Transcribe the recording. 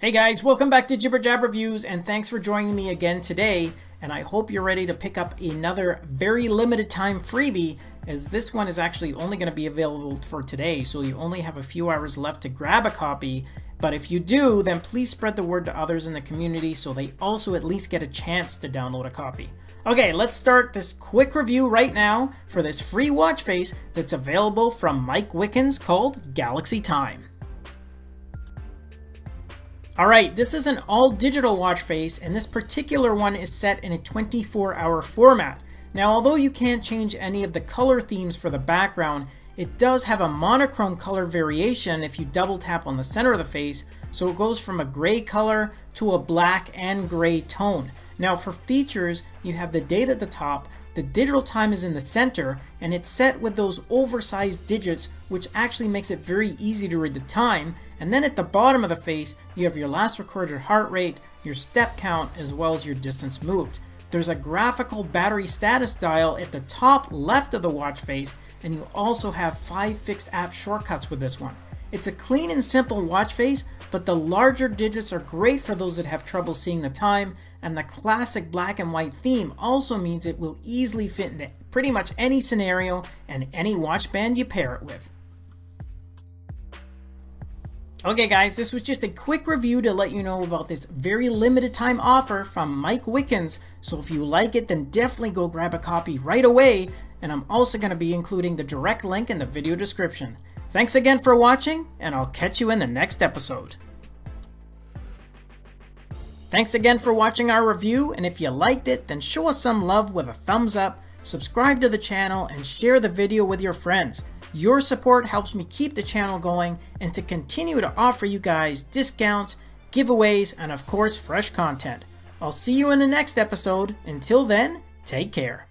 Hey guys, welcome back to Jibber Jab Reviews and thanks for joining me again today. And I hope you're ready to pick up another very limited time freebie as this one is actually only going to be available for today. So you only have a few hours left to grab a copy. But if you do, then please spread the word to others in the community so they also at least get a chance to download a copy. Okay, let's start this quick review right now for this free watch face that's available from Mike Wickens called Galaxy Time. Alright, this is an all digital watch face and this particular one is set in a 24 hour format. Now although you can't change any of the color themes for the background, it does have a monochrome color variation if you double tap on the center of the face, so it goes from a gray color to a black and gray tone. Now for features, you have the date at the top, the digital time is in the center, and it's set with those oversized digits, which actually makes it very easy to read the time. And then at the bottom of the face, you have your last recorded heart rate, your step count, as well as your distance moved. There's a graphical battery status dial at the top left of the watch face, and you also have five fixed app shortcuts with this one. It's a clean and simple watch face, but the larger digits are great for those that have trouble seeing the time, and the classic black and white theme also means it will easily fit into pretty much any scenario and any watch band you pair it with. Okay guys, this was just a quick review to let you know about this very limited time offer from Mike Wickens, so if you like it then definitely go grab a copy right away, and I'm also going to be including the direct link in the video description. Thanks again for watching, and I'll catch you in the next episode. Thanks again for watching our review, and if you liked it, then show us some love with a thumbs up, subscribe to the channel, and share the video with your friends. Your support helps me keep the channel going and to continue to offer you guys discounts, giveaways, and of course fresh content. I'll see you in the next episode. Until then, take care.